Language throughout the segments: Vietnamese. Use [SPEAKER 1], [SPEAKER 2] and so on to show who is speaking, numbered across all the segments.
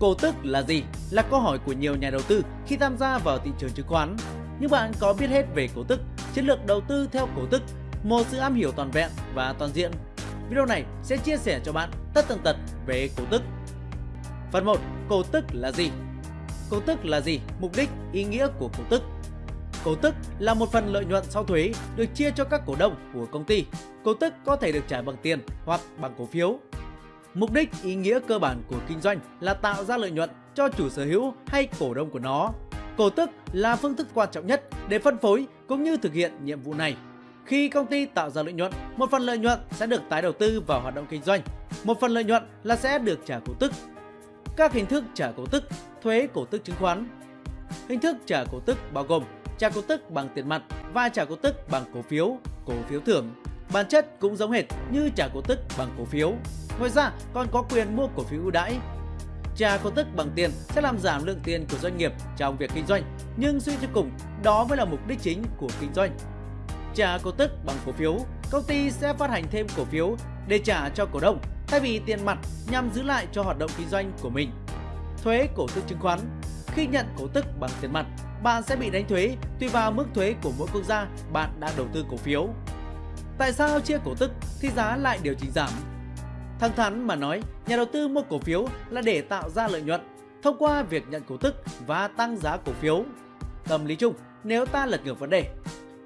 [SPEAKER 1] Cổ tức là gì? Là câu hỏi của nhiều nhà đầu tư khi tham gia vào thị trường chứng khoán. Nhưng bạn có biết hết về cổ tức, chiến lược đầu tư theo cổ tức, một sự am hiểu toàn vẹn và toàn diện? Video này sẽ chia sẻ cho bạn tất tần tật về cổ tức. Phần 1. Cổ tức là gì? Cổ tức là gì? Mục đích, ý nghĩa của cổ tức. Cổ tức là một phần lợi nhuận sau thuế được chia cho các cổ đông của công ty. Cổ tức có thể được trả bằng tiền hoặc bằng cổ phiếu. Mục đích ý nghĩa cơ bản của kinh doanh là tạo ra lợi nhuận cho chủ sở hữu hay cổ đông của nó. Cổ tức là phương thức quan trọng nhất để phân phối cũng như thực hiện nhiệm vụ này. Khi công ty tạo ra lợi nhuận, một phần lợi nhuận sẽ được tái đầu tư vào hoạt động kinh doanh. Một phần lợi nhuận là sẽ được trả cổ tức. Các hình thức trả cổ tức, thuế cổ tức chứng khoán. Hình thức trả cổ tức bao gồm trả cổ tức bằng tiền mặt và trả cổ tức bằng cổ phiếu, cổ phiếu thưởng. Bản chất cũng giống hệt như trả cổ tức bằng cổ phiếu. Ngoài ra còn có quyền mua cổ phiếu ưu đãi. Trả cổ tức bằng tiền sẽ làm giảm lượng tiền của doanh nghiệp trong việc kinh doanh, nhưng suy cho cùng đó mới là mục đích chính của kinh doanh. Trả cổ tức bằng cổ phiếu, công ty sẽ phát hành thêm cổ phiếu để trả cho cổ đông thay vì tiền mặt nhằm giữ lại cho hoạt động kinh doanh của mình. Thuế cổ tức chứng khoán Khi nhận cổ tức bằng tiền mặt, bạn sẽ bị đánh thuế tùy vào mức thuế của mỗi quốc gia bạn đang đầu tư cổ phiếu. Tại sao chia cổ tức thì giá lại điều chỉnh giảm? Thẳng thắn mà nói, nhà đầu tư mua cổ phiếu là để tạo ra lợi nhuận thông qua việc nhận cổ tức và tăng giá cổ phiếu. Tâm lý chung, nếu ta lật ngược vấn đề,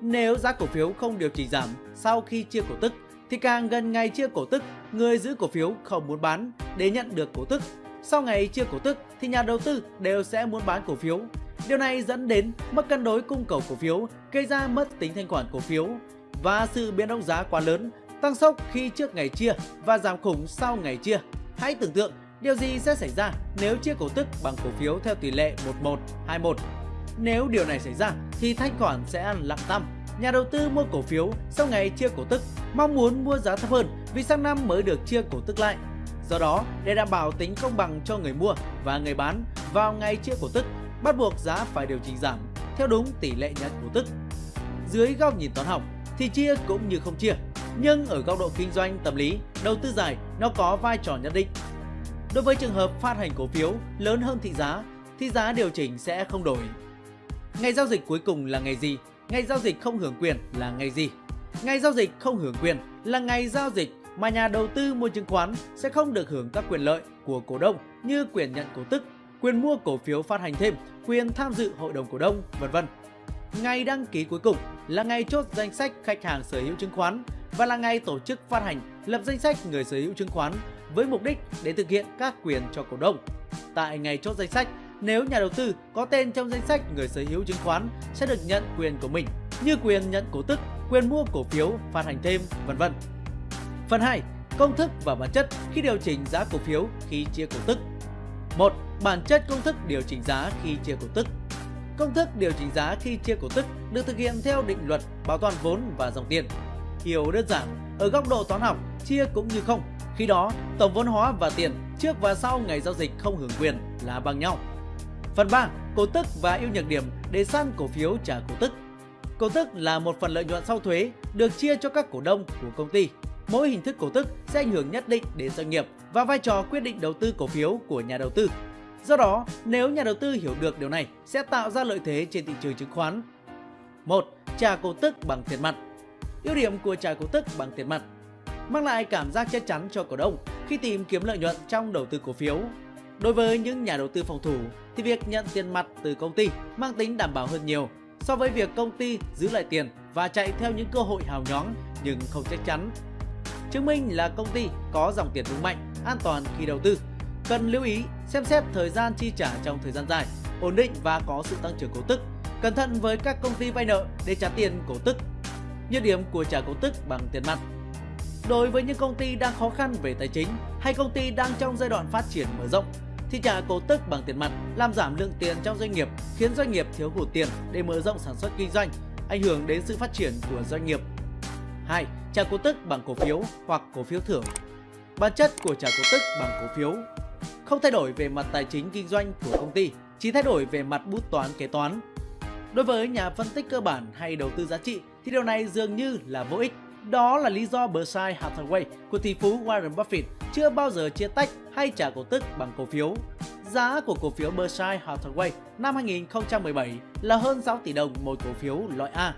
[SPEAKER 1] nếu giá cổ phiếu không điều chỉnh giảm sau khi chia cổ tức thì càng gần ngày chia cổ tức, người giữ cổ phiếu không muốn bán để nhận được cổ tức. Sau ngày chia cổ tức thì nhà đầu tư đều sẽ muốn bán cổ phiếu. Điều này dẫn đến mất cân đối cung cầu cổ phiếu, gây ra mất tính thanh khoản cổ phiếu và sự biến động giá quá lớn, tăng sốc khi trước ngày chia và giảm khủng sau ngày chia. Hãy tưởng tượng điều gì sẽ xảy ra nếu chia cổ tức bằng cổ phiếu theo tỷ lệ 11, 21. Nếu điều này xảy ra thì thanh khoản sẽ ăn lặng tăm. Nhà đầu tư mua cổ phiếu sau ngày chia cổ tức mong muốn mua giá thấp hơn vì sang năm mới được chia cổ tức lại. Do đó, để đảm bảo tính công bằng cho người mua và người bán vào ngày chia cổ tức, bắt buộc giá phải điều chỉnh giảm theo đúng tỷ lệ nhận cổ tức. Dưới góc nhìn toán học thì chia cũng như không chia, nhưng ở góc độ kinh doanh tâm lý, đầu tư dài nó có vai trò nhất định. Đối với trường hợp phát hành cổ phiếu lớn hơn thị giá thì giá điều chỉnh sẽ không đổi. Ngày giao dịch cuối cùng là ngày gì? Ngày giao dịch không hưởng quyền là ngày gì? Ngày giao dịch không hưởng quyền là ngày giao dịch mà nhà đầu tư mua chứng khoán sẽ không được hưởng các quyền lợi của cổ đông như quyền nhận cổ tức, quyền mua cổ phiếu phát hành thêm, quyền tham dự hội đồng cổ đông, vân vân. Ngày đăng ký cuối cùng là ngày chốt danh sách khách hàng sở hữu chứng khoán và là ngày tổ chức phát hành lập danh sách người sở hữu chứng khoán với mục đích để thực hiện các quyền cho cổ đông. Tại ngày chốt danh sách, nếu nhà đầu tư có tên trong danh sách người sở hữu chứng khoán sẽ được nhận quyền của mình như quyền nhận cổ tức, quyền mua cổ phiếu, phát hành thêm, vân vân. Phần 2. Công thức và bản chất khi điều chỉnh giá cổ phiếu khi chia cổ tức. 1. Bản chất công thức điều chỉnh giá khi chia cổ tức. Công thức điều chỉnh giá khi chia cổ tức được thực hiện theo định luật bảo toàn vốn và dòng tiền. Hiểu đơn giản, ở góc độ toán học, chia cũng như không. Khi đó, tổng vốn hóa và tiền trước và sau ngày giao dịch không hưởng quyền là bằng nhau. Phần 3. Cổ tức và ưu nhược điểm để săn cổ phiếu trả cổ tức. Cổ tức là một phần lợi nhuận sau thuế được chia cho các cổ đông của công ty. Mỗi hình thức cổ tức sẽ ảnh hưởng nhất định đến doanh nghiệp và vai trò quyết định đầu tư cổ phiếu của nhà đầu tư. Do đó, nếu nhà đầu tư hiểu được điều này sẽ tạo ra lợi thế trên thị trường chứng khoán. 1. Trả cổ tức bằng tiền mặt. Ưu điểm của trả cổ tức bằng tiền mặt mang lại cảm giác chắc chắn cho cổ đông khi tìm kiếm lợi nhuận trong đầu tư cổ phiếu. Đối với những nhà đầu tư phòng thủ thì việc nhận tiền mặt từ công ty mang tính đảm bảo hơn nhiều so với việc công ty giữ lại tiền và chạy theo những cơ hội hào nhoáng nhưng không chắc chắn. Chứng minh là công ty có dòng tiền vững mạnh, an toàn khi đầu tư. Cần lưu ý xem xét thời gian chi trả trong thời gian dài, ổn định và có sự tăng trưởng cổ tức. Cẩn thận với các công ty vay nợ để trả tiền cổ tức. Nhược điểm của trả cổ tức bằng tiền mặt Đối với những công ty đang khó khăn về tài chính hay công ty đang trong giai đoạn phát triển mở rộng thì trả cổ tức bằng tiền mặt làm giảm lượng tiền trong doanh nghiệp, khiến doanh nghiệp thiếu hụt tiền để mở rộng sản xuất kinh doanh, ảnh hưởng đến sự phát triển của doanh nghiệp. 2. Trả cổ tức bằng cổ phiếu hoặc cổ phiếu thưởng. Bản chất của trả cổ tức bằng cổ phiếu không thay đổi về mặt tài chính kinh doanh của công ty, chỉ thay đổi về mặt bút toán kế toán. Đối với nhà phân tích cơ bản hay đầu tư giá trị thì điều này dường như là vô ích Đó là lý do Berkshire Hathaway của tỷ phú Warren Buffett chưa bao giờ chia tách hay trả cổ tức bằng cổ phiếu. Giá của cổ phiếu Berkshire Hathaway năm 2017 là hơn 6 tỷ đồng một cổ phiếu loại A.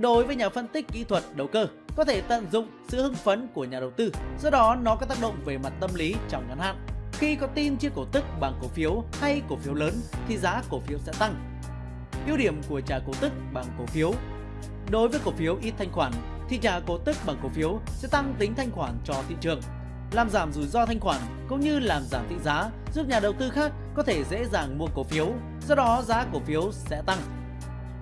[SPEAKER 1] Đối với nhà phân tích kỹ thuật đầu cơ, có thể tận dụng sự hưng phấn của nhà đầu tư, do đó nó có tác động về mặt tâm lý trong ngắn hạn. Khi có tin chia cổ tức bằng cổ phiếu hay cổ phiếu lớn thì giá cổ phiếu sẽ tăng. Ưu điểm của trả cổ tức bằng cổ phiếu Đối với cổ phiếu ít thanh khoản thì trả cổ tức bằng cổ phiếu sẽ tăng tính thanh khoản cho thị trường, làm giảm rủi ro thanh khoản cũng như làm giảm thị giá, giúp nhà đầu tư khác có thể dễ dàng mua cổ phiếu, do đó giá cổ phiếu sẽ tăng.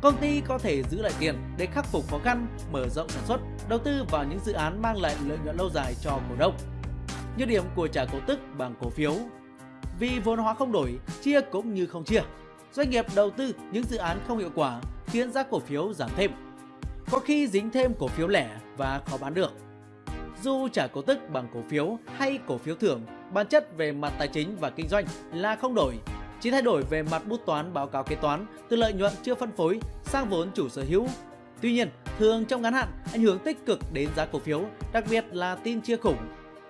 [SPEAKER 1] Công ty có thể giữ lại tiền để khắc phục khó khăn, mở rộng sản xuất, đầu tư vào những dự án mang lại lợi nhuận lâu dài cho cổ đông. Nhược điểm của trả cổ tức bằng cổ phiếu Vì vốn hóa không đổi, chia cũng như không chia. Doanh nghiệp đầu tư những dự án không hiệu quả khiến giá cổ phiếu giảm thêm. Có khi dính thêm cổ phiếu lẻ và khó bán được. Dù trả cổ tức bằng cổ phiếu hay cổ phiếu thưởng, bản chất về mặt tài chính và kinh doanh là không đổi, chỉ thay đổi về mặt bút toán báo cáo kế toán từ lợi nhuận chưa phân phối sang vốn chủ sở hữu. Tuy nhiên, thường trong ngắn hạn ảnh hưởng tích cực đến giá cổ phiếu, đặc biệt là tin chia khủng.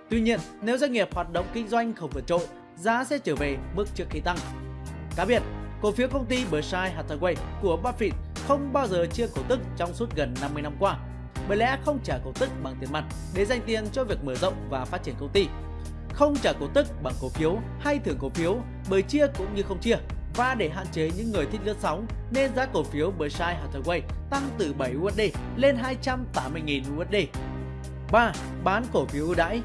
[SPEAKER 1] Tuy nhiên, nếu doanh nghiệp hoạt động kinh doanh không vượt trội, giá sẽ trở về mức trước khi tăng. Cá biệt, cổ phiếu công ty Berkshire Hathaway của Buffett không bao giờ chia cổ tức trong suốt gần 50 năm qua, bởi lẽ không trả cổ tức bằng tiền mặt để dành tiền cho việc mở rộng và phát triển công ty. Không trả cổ tức bằng cổ phiếu hay thưởng cổ phiếu bởi chia cũng như không chia và để hạn chế những người thích lướt sóng nên giá cổ phiếu Berkshire Hathaway tăng từ 7 USD lên 280.000 USD. 3. Bán cổ phiếu ưu đãi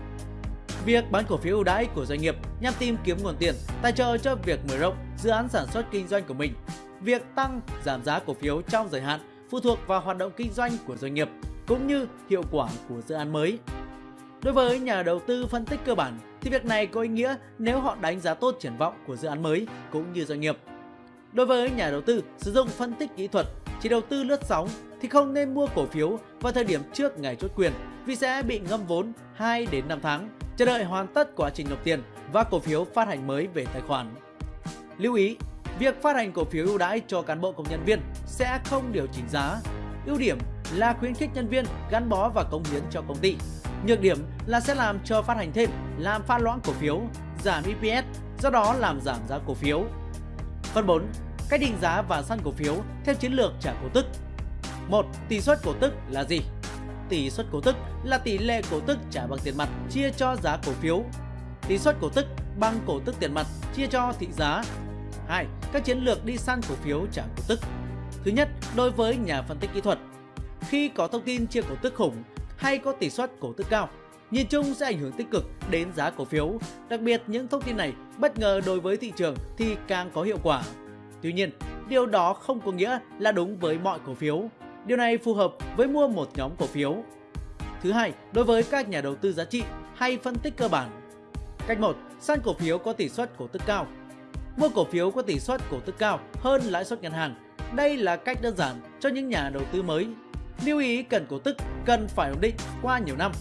[SPEAKER 1] Việc bán cổ phiếu ưu đãi của doanh nghiệp nhằm tìm kiếm nguồn tiền, tài trợ cho việc mở rộng dự án sản xuất kinh doanh của mình. Việc tăng, giảm giá cổ phiếu trong dài hạn phụ thuộc vào hoạt động kinh doanh của doanh nghiệp cũng như hiệu quả của dự án mới. Đối với nhà đầu tư phân tích cơ bản thì việc này có ý nghĩa nếu họ đánh giá tốt triển vọng của dự án mới cũng như doanh nghiệp. Đối với nhà đầu tư sử dụng phân tích kỹ thuật chỉ đầu tư lướt sóng thì không nên mua cổ phiếu vào thời điểm trước ngày chốt quyền vì sẽ bị ngâm vốn 2 đến 5 tháng, chờ đợi hoàn tất quá trình nộp tiền và cổ phiếu phát hành mới về tài khoản. Lưu ý, việc phát hành cổ phiếu ưu đãi cho cán bộ công nhân viên sẽ không điều chỉnh giá. Ưu điểm là khuyến khích nhân viên gắn bó và cống hiến cho công ty. Nhược điểm là sẽ làm cho phát hành thêm, làm pha loãng cổ phiếu, giảm EPS, do đó làm giảm giá cổ phiếu. Phần 4. Cách định giá và săn cổ phiếu theo chiến lược trả cổ tức. 1. Tỷ suất cổ tức là gì? Tỷ suất cổ tức là tỷ lệ cổ tức trả bằng tiền mặt chia cho giá cổ phiếu. Tỷ suất cổ tức bằng cổ tức tiền mặt chia cho thị giá. 2. Các chiến lược đi săn cổ phiếu trả cổ tức. Thứ nhất, đối với nhà phân tích kỹ thuật, khi có thông tin chia cổ tức khủng hay có tỷ suất cổ tức cao, nhìn chung sẽ ảnh hưởng tích cực đến giá cổ phiếu. Đặc biệt những thông tin này bất ngờ đối với thị trường thì càng có hiệu quả. Tuy nhiên, điều đó không có nghĩa là đúng với mọi cổ phiếu. Điều này phù hợp với mua một nhóm cổ phiếu. Thứ hai, đối với các nhà đầu tư giá trị hay phân tích cơ bản. Cách 1, săn cổ phiếu có tỷ suất cổ tức cao. Mua cổ phiếu có tỷ suất cổ tức cao hơn lãi suất ngân hàng. Đây là cách đơn giản cho những nhà đầu tư mới Lưu ý cần cổ tức cần phải ổn định qua nhiều năm.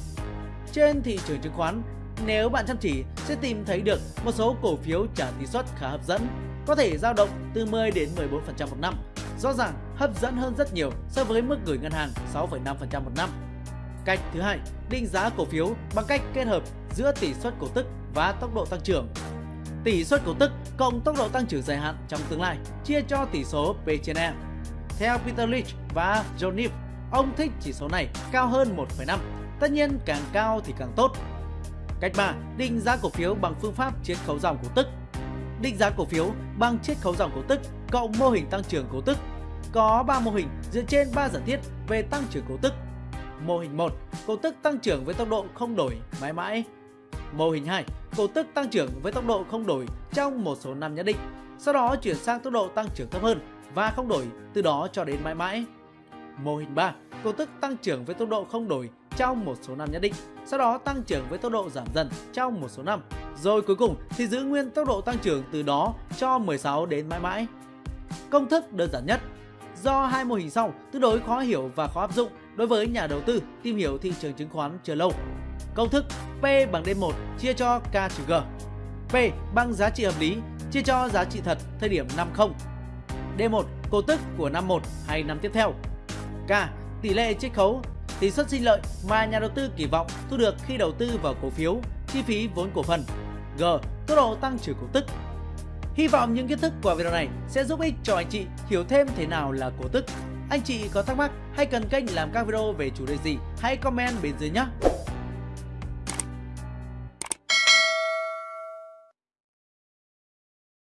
[SPEAKER 1] Trên thị trường chứng khoán, nếu bạn chăm chỉ sẽ tìm thấy được một số cổ phiếu trả tỷ suất khá hấp dẫn, có thể dao động từ 10 đến 14% một năm. Rõ ràng hấp dẫn hơn rất nhiều so với mức gửi ngân hàng 6,5% một năm. Cách thứ hai, định giá cổ phiếu bằng cách kết hợp giữa tỷ suất cổ tức và tốc độ tăng trưởng. Tỷ suất cổ tức cộng tốc độ tăng trưởng dài hạn trong tương lai chia cho tỷ số P trên E. Theo Peter Lynch và John Neff, Ông thích chỉ số này cao hơn 1,5. Tất nhiên càng cao thì càng tốt. Cách 3. Định giá cổ phiếu bằng phương pháp chiết khấu dòng cổ tức. Định giá cổ phiếu bằng chiết khấu dòng cổ tức cộng mô hình tăng trưởng cổ tức. Có 3 mô hình dựa trên 3 giả thiết về tăng trưởng cổ tức. Mô hình 1, cổ tức tăng trưởng với tốc độ không đổi mãi mãi. Mô hình 2, cổ tức tăng trưởng với tốc độ không đổi trong một số năm nhất định, sau đó chuyển sang tốc độ tăng trưởng thấp hơn và không đổi từ đó cho đến mãi mãi. Mô hình 3, cổ tức tăng trưởng với tốc độ không đổi trong một số năm nhất định, sau đó tăng trưởng với tốc độ giảm dần trong một số năm. Rồi cuối cùng thì giữ nguyên tốc độ tăng trưởng từ đó cho 16 đến mãi mãi. Công thức đơn giản nhất Do hai mô hình sau tương đối khó hiểu và khó áp dụng đối với nhà đầu tư tìm hiểu thị trường chứng khoán chưa lâu. Công thức P bằng D1 chia cho K trừ G. P bằng giá trị hợp lý chia cho giá trị thật thời điểm năm 0. D1 cổ tức của năm 1 hay năm tiếp theo. K. Tỷ lệ chiết khấu tỷ suất sinh lợi mà nhà đầu tư kỳ vọng thu được khi đầu tư vào cổ phiếu, chi phí vốn cổ phần. G. Tốc độ tăng trưởng cổ tức. Hy vọng những kiến thức của video này sẽ giúp ích cho anh chị hiểu thêm thế nào là cổ tức. Anh chị có thắc mắc hay cần kênh làm các video về chủ đề gì, hãy comment bên dưới nhé.